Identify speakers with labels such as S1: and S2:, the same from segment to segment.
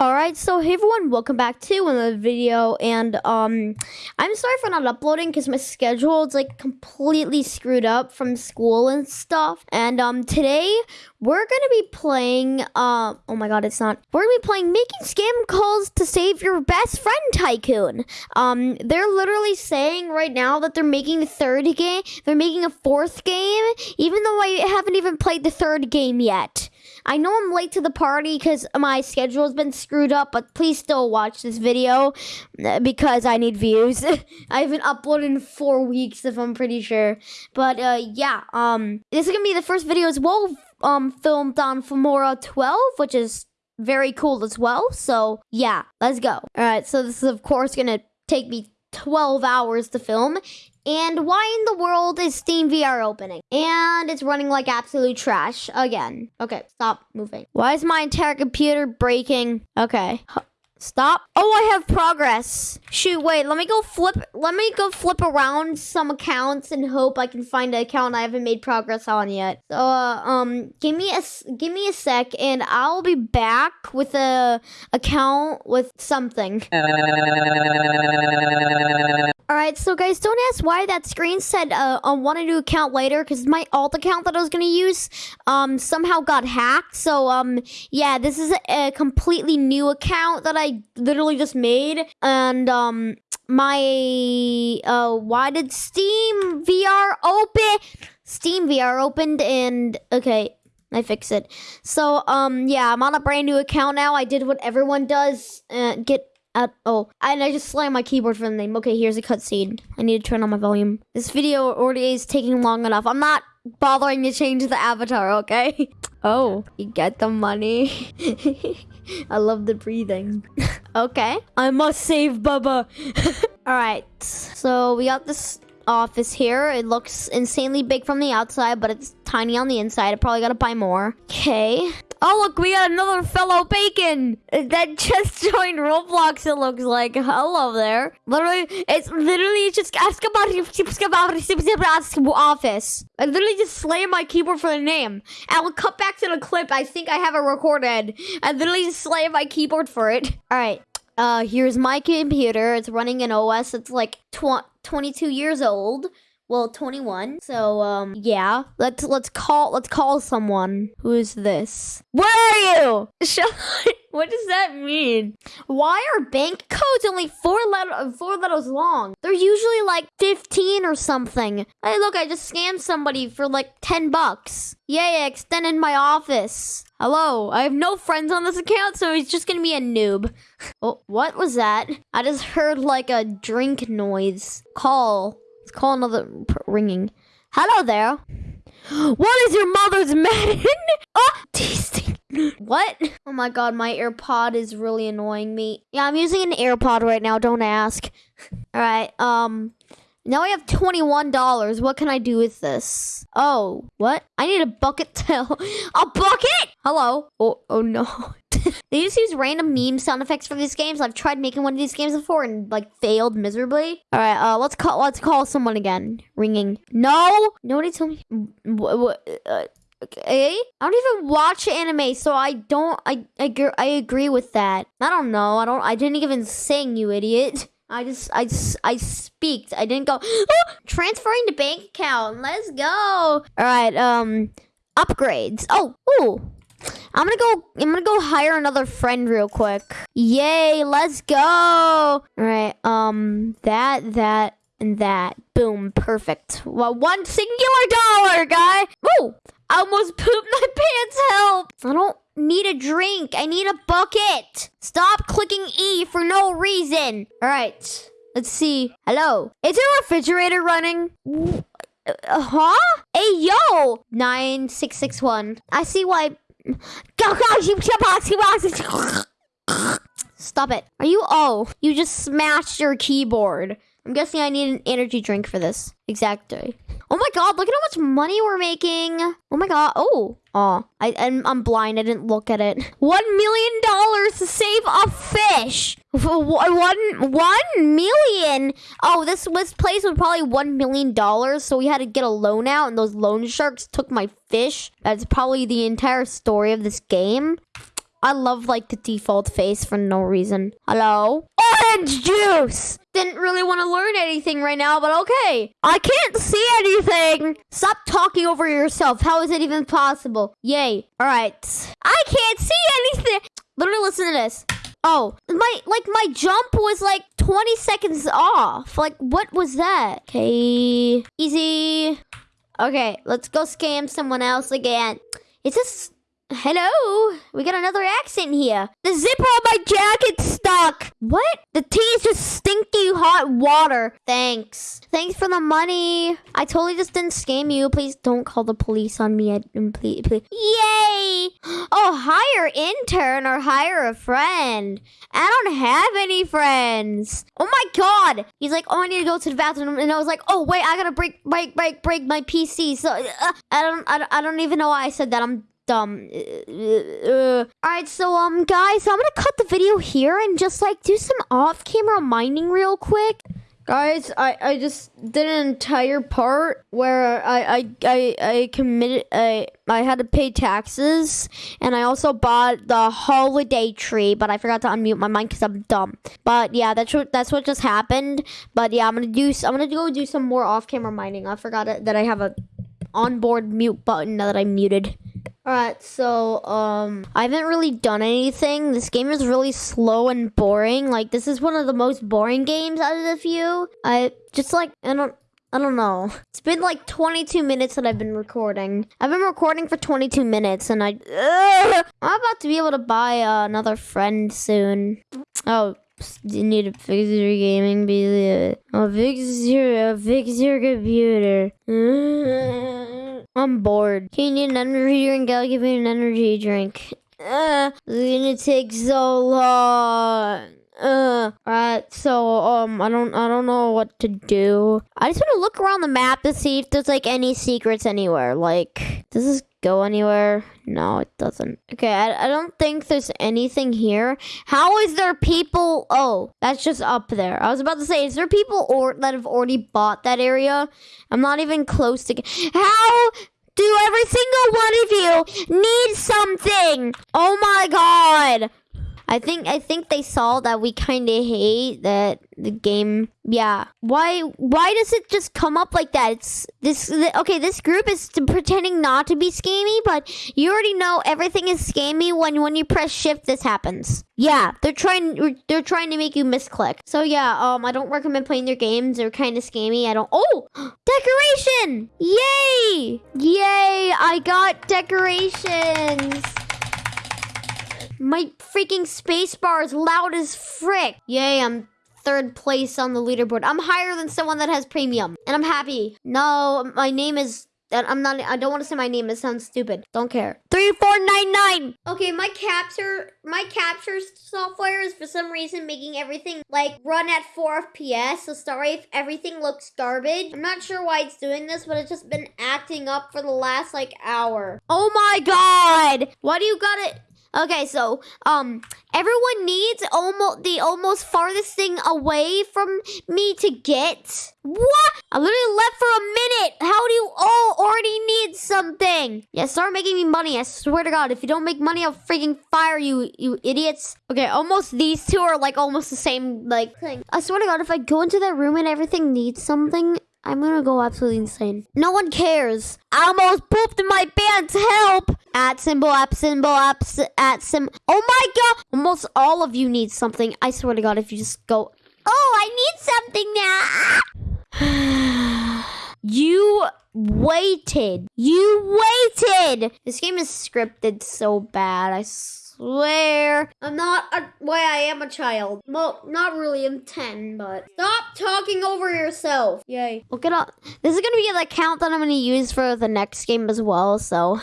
S1: All right, so hey everyone, welcome back to another video, and um, I'm sorry for not uploading because my schedule is like completely screwed up from school and stuff. And um, today we're gonna be playing. Uh, oh my god, it's not. We're gonna be playing making scam calls to save your best friend tycoon. Um, they're literally saying right now that they're making the third game. They're making a fourth game, even though I haven't even played the third game yet. I know I'm late to the party because my schedule has been screwed up, but please still watch this video uh, because I need views. I haven't uploaded in four weeks, if I'm pretty sure. But uh, yeah, um, this is gonna be the first video as well, um, filmed on Filmora 12, which is very cool as well. So yeah, let's go. All right, so this is of course gonna take me 12 hours to film. And why in the world is Steam VR opening? And it's running like absolute trash again. Okay, stop moving. Why is my entire computer breaking? Okay. Stop. Oh, I have progress. Shoot, wait, let me go flip, let me go flip around some accounts and hope I can find an account I haven't made progress on yet. So, uh, um, give me a, give me a sec and I'll be back with a account with something. So guys, don't ask why that screen said uh, I want a new account later, because my alt account that I was going to use um, somehow got hacked. So, um, yeah, this is a, a, completely new account that I literally just made. And, um, my, uh, why did Steam VR open? Steam VR opened and, okay, I fix it. So, um, yeah, I'm on a brand new account now. I did what everyone does, uh, get at oh, and I just slammed my keyboard for the name. Okay, here's a cutscene. I need to turn on my volume. This video already is taking long enough. I'm not bothering to change the avatar, okay? Oh, you get the money. I love the breathing. okay. I must save Bubba. Alright, so we got this office here. It looks insanely big from the outside, but it's tiny on the inside. I probably gotta buy more. Okay. Oh, look, we got another fellow bacon that just joined Roblox, it looks like. Hello there. Literally, it's literally just ask about office. I literally just slammed my keyboard for the name. And we'll cut back to the clip. I think I have it recorded. I literally just slammed my keyboard for it. All right. Uh, here's my computer. It's running an OS. It's like tw 22 years old well 21 so um yeah. Let's let's call let's call someone. Who is this? Where are you? What does that mean? Why are bank codes only four letter four letters long? They're usually like 15 or something. Hey look i just scammed somebody for like 10 bucks. Yay i extended my office. Hello i have no friends on this account so he's just gonna be a noob. Oh what was that? I just heard like a drink noise. Call Call another ringing. Hello there. What is your mother's Madden? oh. What? Oh my god, my AirPod is really annoying me. Yeah, I'm using an AirPod right now. Don't ask. All right. Um. Now I have $21. What can I do with this? Oh, what? I need a bucket tail. a bucket? Hello. Oh, oh no. they just use random meme sound effects for these games. I've tried making one of these games before and like failed miserably. All right, uh, let's call let's call someone again. Ringing. No, nobody told me. What? what uh, okay, I don't even watch anime, so I don't. I I, I agree with that. I don't know. I don't. I didn't even sing, you idiot. I just, I, I speaked. I didn't go, oh, transferring to bank account. Let's go. All right, um, upgrades. Oh, ooh, I'm gonna go. I'm gonna go hire another friend real quick. Yay! Let's go. All right. Um. That. That. And that. Boom. Perfect. Well, one singular dollar, guy. Woo! I almost pooped my pants. Help! I don't need a drink. I need a bucket. Stop clicking E for no reason. All right. Let's see. Hello. Is your refrigerator running? Uh, huh? Hey, yo! 9661. I see why Stop it. Are you? Oh, you just smashed your keyboard. I'm guessing I need an energy drink for this. Exactly. Oh my god, look at how much money we're making. Oh my god. Oh. Oh, I, I'm, I'm blind. I didn't look at it. One million dollars to save a fish. One, one million. Oh, this, this place was probably one million dollars. So we had to get a loan out and those loan sharks took my fish. That's probably the entire story of this game. I love like the default face for no reason. Hello? Orange juice! Didn't really want to learn anything right now, but okay. I can't see anything. Stop talking over yourself. How is it even possible? Yay. All right. I can't see anything. Literally listen to this. Oh, my like my jump was like 20 seconds off. Like what was that? Okay. Easy. Okay, let's go scam someone else again. Is this Hello, we got another accent here. The zipper on my jacket's stuck. What? The tea is just stinky hot water. Thanks. Thanks for the money. I totally just didn't scam you. Please don't call the police on me. I, please, please. Yay! Oh, hire intern or hire a friend. I don't have any friends. Oh my god. He's like, oh, I need to go to the bathroom. And I was like, oh, wait, I gotta break, break, break, break my PC. So uh, I don't, I don't, I don't even know why I said that. I'm Uh, all right, so um, guys, I'm gonna cut the video here and just like do some off-camera mining real quick. Guys, I, I just did an entire part where I I, I, I committed I I had to pay taxes and I also bought the holiday tree, but I forgot to unmute my mic because I'm dumb. But yeah, that's what that's what just happened. But yeah, I'm gonna do I'm gonna go do some more off-camera mining. I forgot that I have a onboard mute button now that I muted. Alright, so, um, I haven't really done anything. This game is really slow and boring. Like, this is one of the most boring games out of the few. I just, like, I don't, I don't know. It's been like 22 minutes that I've been recording. I've been recording for 22 minutes and I... Ugh, I'm about to be able to buy uh, another friend soon. Oh, you need to fix your gaming PC. Oh, fix your, I'll fix your computer. I'm bored. Can you need an energy drink? I'll give you an energy drink. Uh, it's gonna take so long. Uh, alright, so, um, I don't, I don't know what to do. I just want to look around the map to see if there's, like, any secrets anywhere. Like, this this go anywhere? No, it doesn't. Okay, I, I don't think there's anything here. How is there people? Oh, that's just up there. I was about to say, is there people or that have already bought that area? I'm not even close to. How do every single one of you need something? Oh my god. I think I think they saw that we kind of hate that the game. Yeah. Why why does it just come up like that? It's this okay, this group is pretending not to be scammy, but you already know everything is scammy when when you press shift this happens. Yeah, they're trying they're trying to make you misclick. So yeah, um I don't recommend playing their games. They're kind of scammy. I don't Oh, decoration! Yay! Yay, I got decorations. My freaking spacebar is loud as frick. Yay, I'm third place on the leaderboard. I'm higher than someone that has premium. And I'm happy. No, my name is I'm not I don't want to say my name. It sounds stupid. Don't care. 3499. Okay, my capture my capture software is for some reason making everything like run at 4 FPS. So sorry if everything looks garbage. I'm not sure why it's doing this, but it's just been acting up for the last like hour. Oh my god. Why do you got it Okay, so um, everyone needs almost the almost farthest thing away from me to get. What? I literally left for a minute. How do you all already need something? Yeah, start making me money. I swear to God, if you don't make money, I'll freaking fire you, you idiots. Okay, almost these two are like almost the same like thing. I swear to God, if I go into that room and everything needs something, I'm gonna go absolutely insane. No one cares. I almost pooped in my pants. Help! At symbol, at symbol, at, at symbol. Oh my god! Almost all of you need something. I swear to God, if you just go. Oh, I need something now. you waited. You waited. This game is scripted so bad. I swear. I'm not a, why I am a child. Well, not really. I'm 10, but stop talking over yourself. Yay. Look it up. This is to be the account that I'm to use for the next game as well, so...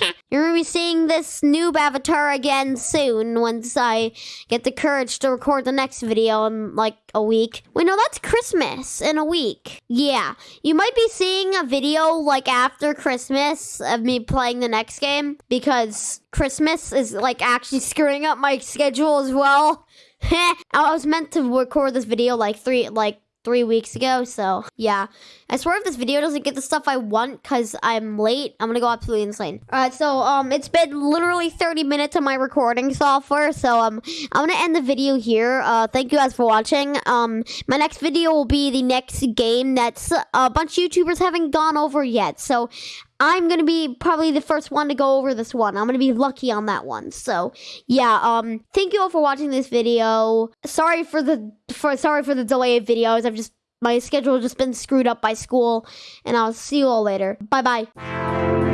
S1: You're going to be seeing this noob avatar again soon once I get the courage to record the next video in like a week. Wait, no, that's Christmas in a week. Yeah, you might be seeing a video like after Christmas of me playing the next game because Christmas is like actually screwing up my schedule as well. I was meant to record this video like three, like three weeks ago. So yeah, I swear if this video doesn't get the stuff I want because I'm late, I'm gonna go absolutely insane. All right, so um, it's been literally 30 minutes of my recording software. So um, I'm gonna end the video here. Uh, thank you guys for watching. Um, my next video will be the next game that's a bunch of YouTubers haven't gone over yet. So I'm gonna be probably the first one to go over this one. I'm gonna be lucky on that one. So yeah, um, thank you all for watching this video. Sorry for the for sorry for the delay of videos. I've just my schedule just been screwed up by school, and I'll see you all later. Bye bye.